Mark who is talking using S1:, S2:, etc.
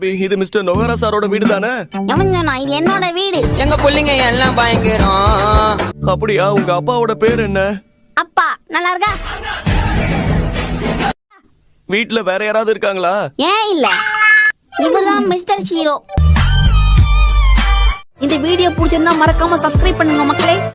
S1: இது மிஸ்டர் நொகரா சாரோட வீடு தானே?
S2: எவன் சொன்னா இது என்னோட வீடு.
S3: எங்க புள்ளைங்க எல்லாம் பயங்கரம்.
S1: அப்படியா உங்க அப்பாவோட பேர் என்ன?
S2: அப்பா நல்லா இருக்கா?
S1: வீட்ல வேற யாராவது இருக்காங்களா?
S2: ஏன் இல்ல. இவர்தான் மிஸ்டர் ஹீரோ. இந்த வீடியோ பிடிச்சிருந்தா மறக்காம சப்ஸ்கிரைப் பண்ணுங்க மக்களே.